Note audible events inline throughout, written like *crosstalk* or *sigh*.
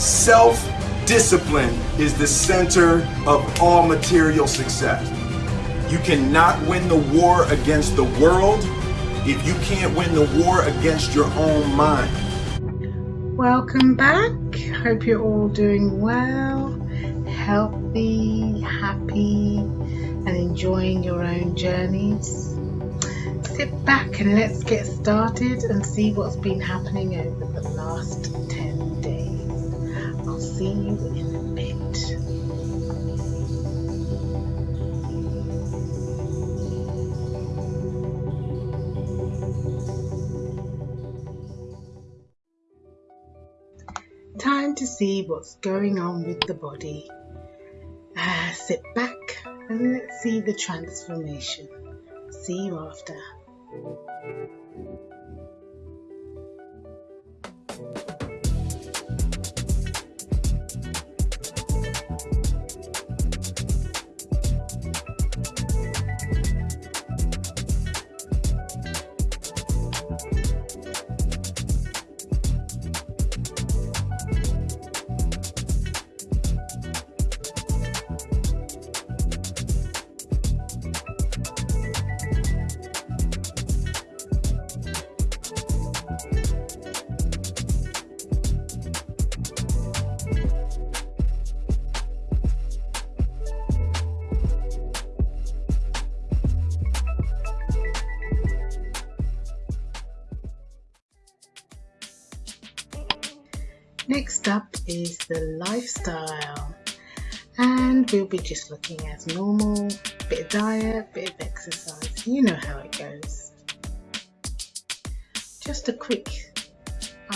Self discipline is the center of all material success. You cannot win the war against the world if you can't win the war against your own mind. Welcome back. Hope you're all doing well, healthy, happy, and enjoying your own journeys. Sit back and let's get started and see what's been happening over the last 10 days. I'll see you in a bit. Time to see what's going on with the body. Uh, sit back and let's see the transformation. See you after. Next up is the lifestyle and we'll be just looking as normal, bit of diet, bit of exercise, you know how it goes. Just a quick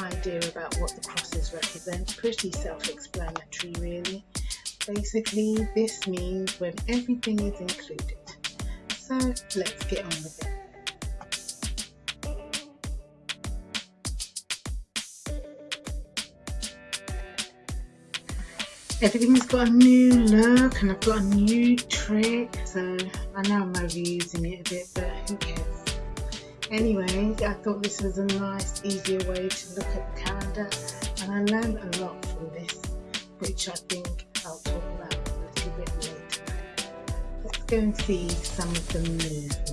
idea about what the crosses represent, pretty self-explanatory really. Basically this means when everything is included. So let's get on with it. Everything's got a new look and I've got a new trick so I know I'm overusing it a bit but who cares? Anyway I thought this was a nice easier way to look at the calendar and I learned a lot from this which I think I'll talk about a little bit later. Let's go and see some of the movement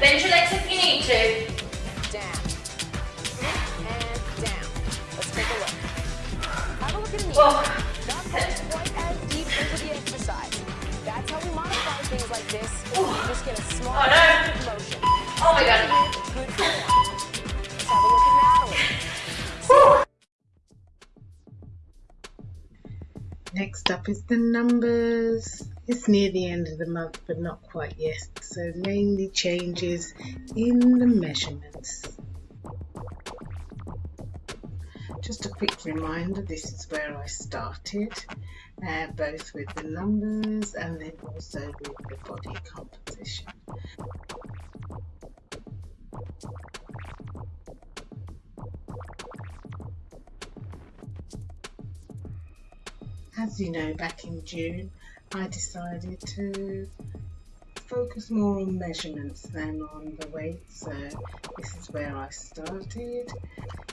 Bend your legs if you need to. Down. And down. Let's take a look. Have a look at me. Whoa. Not quite as deep into the exercise. That's how we modify things like this. You just get a small Oh, no. motion. Oh my god. Good form. Let's have a look at Natalie. Whew. Next up is the numbers. It's near the end of the month, but not quite yet. So mainly changes in the measurements. Just a quick reminder, this is where I started, uh, both with the numbers and then also with the body composition. As you know, back in June, I decided to focus more on measurements than on the weight. So this is where I started.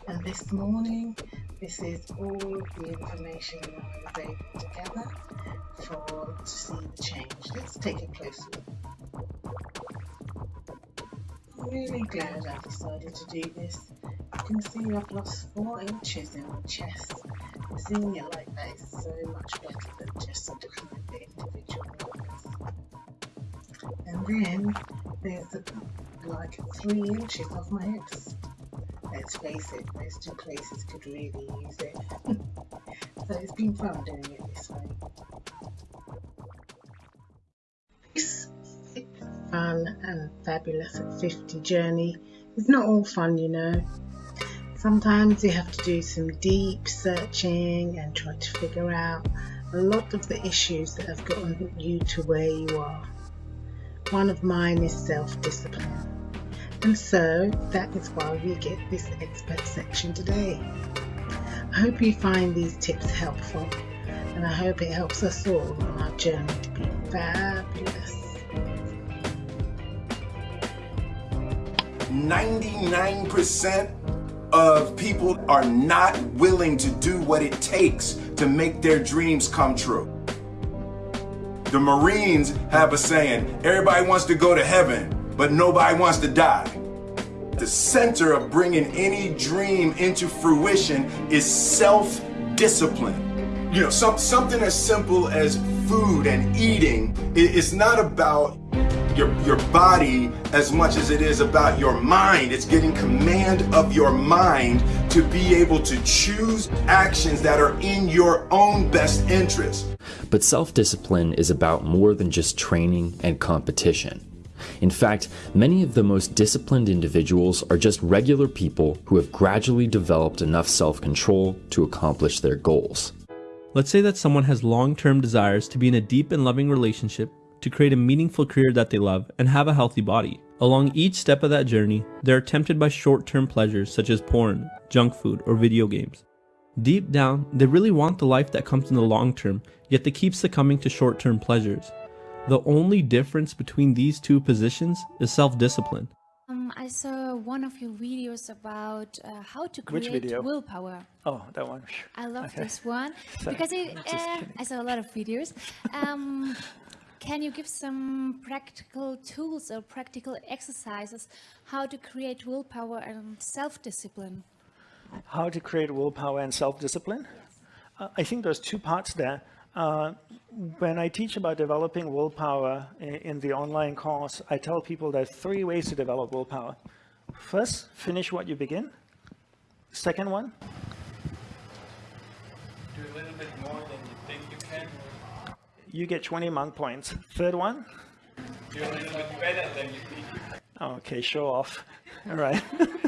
And this morning, this is all of the information that I was able to gather for to see the change. Let's take a closer look. I'm really glad I decided to do this. You can see I've lost four inches in my chest. Seeing it like that is so much better than just a at And then there's a, like three inches of my hips. Let's face it, those two places could really use it. *laughs* so it's been fun doing it this way. This fun and fabulous at 50 journey is not all fun, you know. Sometimes you have to do some deep searching and try to figure out a lot of the issues that have gotten you to where you are. One of mine is self-discipline. And so that is why we get this expert section today. I hope you find these tips helpful and I hope it helps us all on our journey to be fabulous. 99% of people are not willing to do what it takes to make their dreams come true. The Marines have a saying everybody wants to go to heaven, but nobody wants to die. The center of bringing any dream into fruition is self discipline. You know, some, something as simple as food and eating, it, not about your, your body as much as it is about your mind. It's getting command of your mind to be able to choose actions that are in your own best interest. But self discipline is about more than just training and competition. In fact, many of the most disciplined individuals are just regular people who have gradually developed enough self control to accomplish their goals. Let's say that someone has long term desires to be in a deep and loving relationship to create a meaningful career that they love, and have a healthy body. Along each step of that journey, they are tempted by short term pleasures such as porn, junk food, or video games. Deep down, they really want the life that comes in the long term, yet they keep succumbing to short term pleasures. The only difference between these two positions is self discipline. Um, I saw one of your videos about uh, how to Which create video? willpower. Oh, that one. I love *laughs* Okay. this one Sorry, because it, *laughs* uh. I saw a lot of videos. Um, can you give some practical tools or practical exercises how to create willpower and self-discipline? How to create willpower and self-discipline? Uh, I think there's two parts there. Uh, when I teach about developing willpower in, in the online course, I tell people there are three ways to develop willpower. First, finish what you begin. Second one, Do a little bit more than you think you can. You get 20 monk points. Third one, can. Okay, show off. All right.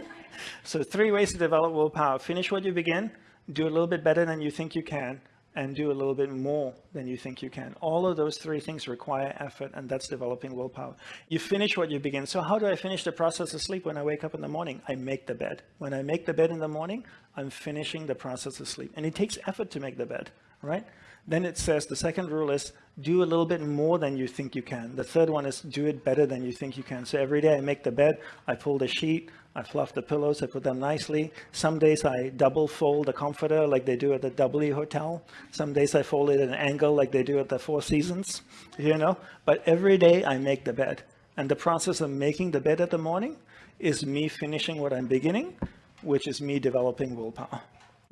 *laughs* so three ways to develop willpower. Finish what you begin, do a little bit better than you think you can, and do a little bit more than you think you can. All of those three things require effort, and that's developing willpower. You finish what you begin. So how do I finish the process of sleep when I wake up in the morning? I make the bed. When I make the bed in the morning, I'm finishing the process of sleep. And it takes effort to make the bed, right? Then it says the second rule is do a little bit more than you think you can. The third one is do it better than you think you can. So every day I make the bed, I pull the sheet, I fluff the pillows, I put them nicely. Some days I double fold the comforter like they do at the W Hotel. Some days I fold it at an angle like they do at the Four Seasons, you know. But every day I make the bed. And the process of making the bed at the morning is me finishing what I'm beginning, which is me developing willpower.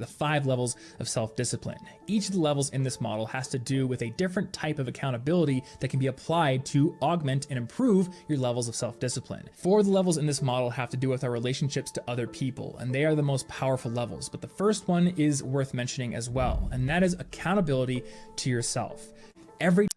The five levels of self-discipline. Each of the levels in this model has to do with a different type of accountability that can be applied to augment and improve your levels of self-discipline. Four of the levels in this model have to do with our relationships to other people, and they are the most powerful levels. But the first one is worth mentioning as well, and that is accountability to yourself. Every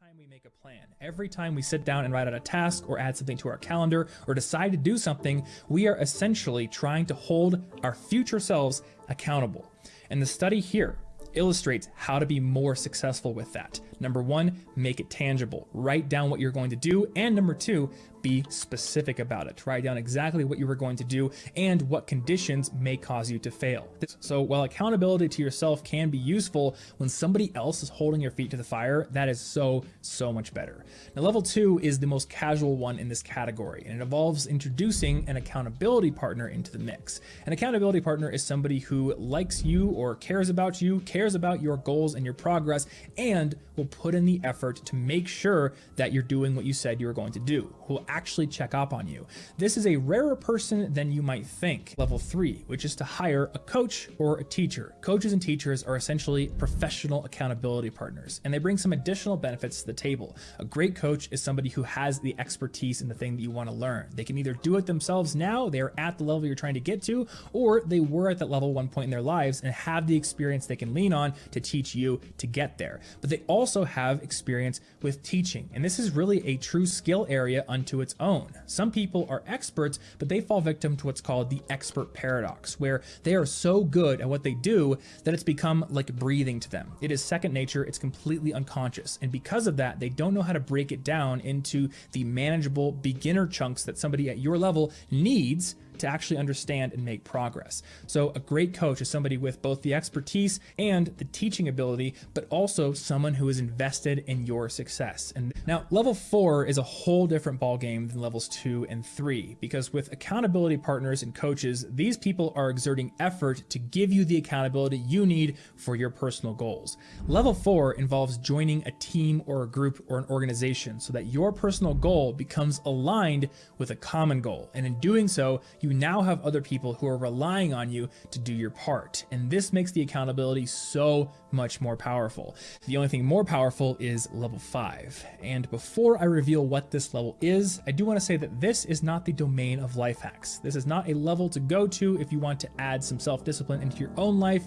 every time we sit down and write out a task or add something to our calendar or decide to do something, we are essentially trying to hold our future selves accountable. And the study here illustrates how to be more successful with that. Number one, make it tangible. Write down what you're going to do. And number two, be specific about it. Write down exactly what you were going to do and what conditions may cause you to fail. So while accountability to yourself can be useful when somebody else is holding your feet to the fire, that is so, so much better. Now, level two is the most casual one in this category, and it involves introducing an accountability partner into the mix. An accountability partner is somebody who likes you or cares about you, cares about your goals and your progress, and will put in the effort to make sure that you're doing what you said you were going to do, who will actually check up on you. This is a rarer person than you might think. Level three, which is to hire a coach or a teacher. Coaches and teachers are essentially professional accountability partners, and they bring some additional benefits to the table. A great coach is somebody who has the expertise in the thing that you want to learn. They can either do it themselves now, they are at the level you're trying to get to, or they were at that level one point in their lives and have the experience they can lean on to teach you to get there. But they also have experience with teaching, and this is really a true skill area unto its own. Some people are experts, but they fall victim to what's called the expert paradox, where they are so good at what they do that it's become like breathing to them. It is second nature, it's completely unconscious, and because of that, they don't know how to break it down into the manageable beginner chunks that somebody at your level needs to actually understand and make progress. So a great coach is somebody with both the expertise and the teaching ability, but also someone who is invested in your success. And now level four is a whole different ballgame than levels two and three, because with accountability partners and coaches, these people are exerting effort to give you the accountability you need for your personal goals. Level four involves joining a team or a group or an organization so that your personal goal becomes aligned with a common goal. And in doing so, you now have other people who are relying on you to do your part. And this makes the accountability so much more powerful. The only thing more powerful is level five. And before I reveal what this level is, I do want to say that this is not the domain of life hacks. This is not a level to go to if you want to add some self-discipline into your own life,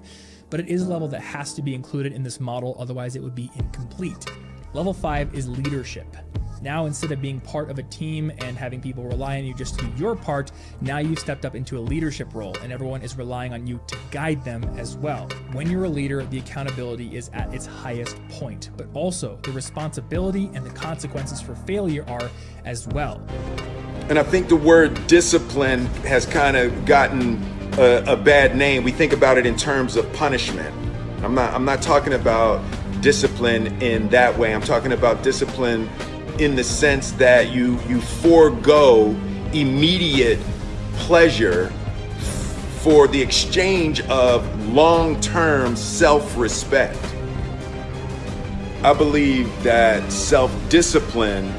but it is a level that has to be included in this model, otherwise it would be incomplete. Level five is leadership. Now, instead of being part of a team and having people rely on you just to do your part, now you've stepped up into a leadership role and everyone is relying on you to guide them as well. When you're a leader, the accountability is at its highest point, but also the responsibility and the consequences for failure are as well. And I think the word discipline has kind of gotten a, a bad name. We think about it in terms of punishment. I'm not, I'm not talking about discipline in that way. I'm talking about discipline in the sense that you you forego immediate pleasure for the exchange of long-term self-respect. I believe that self-discipline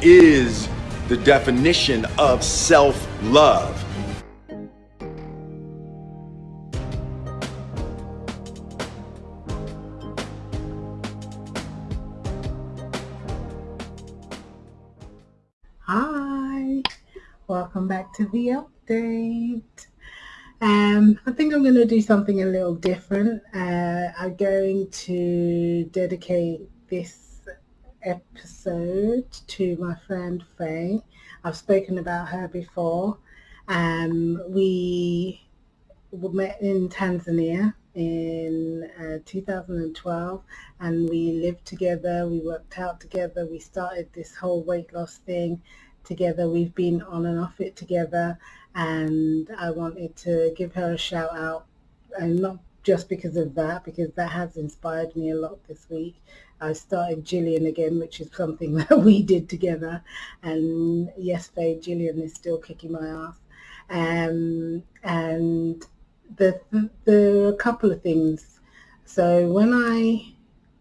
is the definition of self-love. Hi, welcome back to the update. Um, I think I'm going to do something a little different. Uh, I'm going to dedicate this episode to my friend Faye. I've spoken about her before. Um, we met in Tanzania in uh, 2012 and we lived together we worked out together we started this whole weight loss thing together we've been on and off it together and I wanted to give her a shout out and not just because of that because that has inspired me a lot this week. I started Jillian again which is something *laughs* that we did together and yes babe Jillian is still kicking my ass. Um, and the, the, there are a couple of things. So when I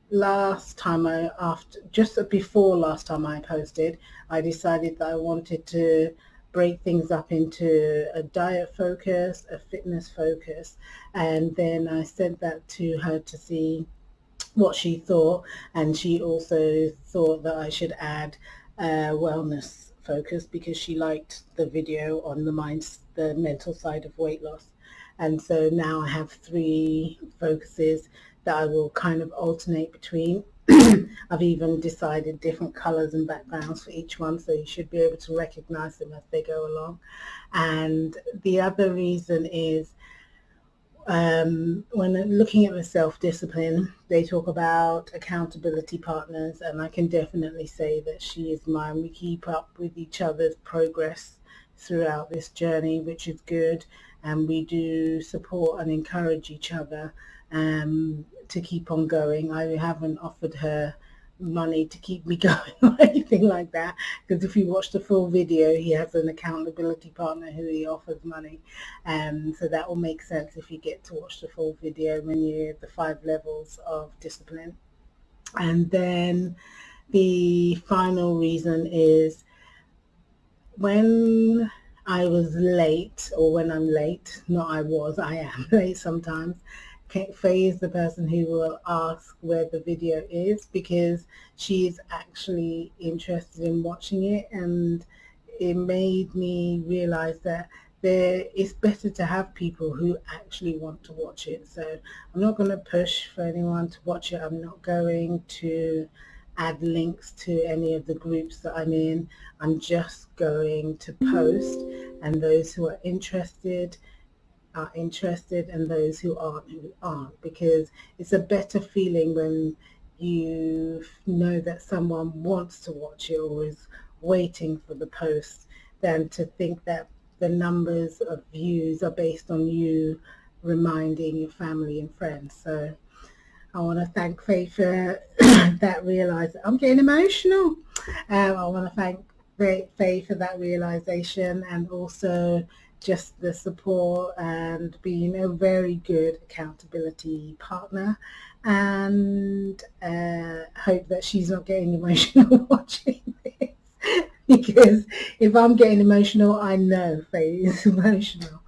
last time I after just before last time I posted, I decided that I wanted to break things up into a diet focus, a fitness focus, and then I sent that to her to see what she thought, and she also thought that I should add a wellness focus because she liked the video on the mind, the mental side of weight loss. And so now I have three focuses that I will kind of alternate between. *clears throat* I've even decided different colors and backgrounds for each one, so you should be able to recognize them as they go along. And the other reason is um, when looking at the self-discipline, they talk about accountability partners, and I can definitely say that she is mine. We keep up with each other's progress throughout this journey, which is good and we do support and encourage each other um, to keep on going. I haven't offered her money to keep me *laughs* going or anything like that because if you watch the full video he has an accountability partner who he offers money um, so that will make sense if you get to watch the full video when you the five levels of discipline and then the final reason is when I was late, or when I'm late, not I was, I am *laughs* late sometimes. Faye is the person who will ask where the video is because she's actually interested in watching it and it made me realize that there it's better to have people who actually want to watch it. So I'm not going to push for anyone to watch it. I'm not going to add links to any of the groups that I'm in. I'm just going to post and those who are interested are interested and those who aren't who aren't because it's a better feeling when you know that someone wants to watch it or is waiting for the post than to think that the numbers of views are based on you reminding your family and friends. So I want to thank Faith for *coughs* that realization. I'm getting emotional. Um, I want to thank Faith for that realization and also just the support and being a very good accountability partner and uh, hope that she's not getting *laughs* emotional watching this *laughs* because if I'm getting emotional I know Faye is *laughs* emotional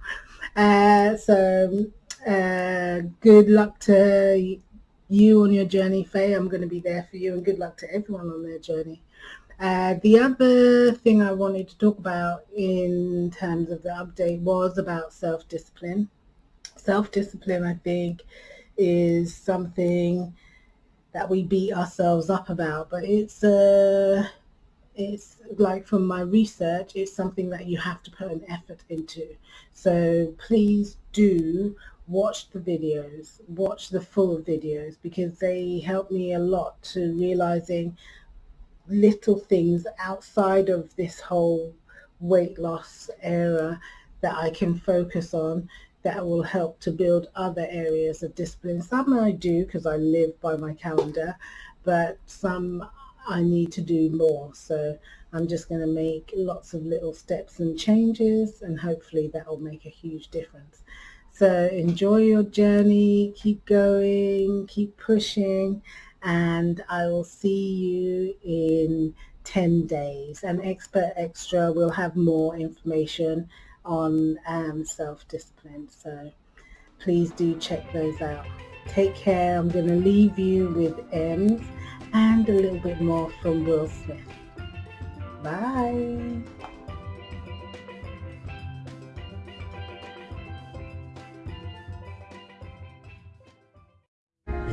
uh, so uh, good luck to you on your journey Faye I'm going to be there for you and good luck to everyone on their journey uh, the other thing I wanted to talk about in terms of the update was about self-discipline. Self-discipline, I think, is something that we beat ourselves up about, but it's uh, it's like from my research, it's something that you have to put an effort into. So please do watch the videos, watch the full videos because they help me a lot to realizing little things outside of this whole weight loss era that I can focus on that will help to build other areas of discipline. Some I do because I live by my calendar, but some I need to do more. So I'm just going to make lots of little steps and changes and hopefully that will make a huge difference. So enjoy your journey, keep going, keep pushing and I will see you in 10 days. And Expert Extra will have more information on um, self-discipline. So please do check those out. Take care. I'm going to leave you with M's and a little bit more from Will Smith. Bye.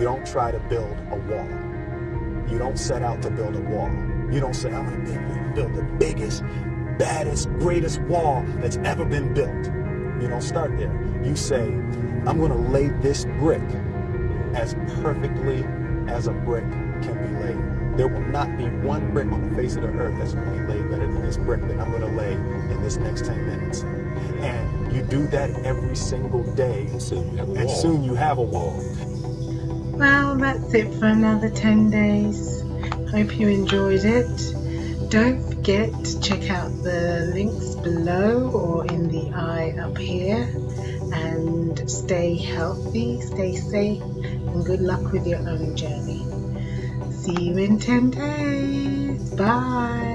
You don't try to build a wall. You don't set out to build a wall. You don't say, I'm going to build the biggest, baddest, greatest wall that's ever been built. You don't start there. You say, I'm going to lay this brick as perfectly as a brick can be laid. There will not be one brick on the face of the earth that's going to be laid better than this brick that I'm going to lay in this next 10 minutes. And you do that every single day, and soon you have a wall. Soon you have a wall. Well, that's it for another 10 days. Hope you enjoyed it. Don't forget to check out the links below or in the eye up here. And stay healthy, stay safe, and good luck with your own journey. See you in 10 days. Bye.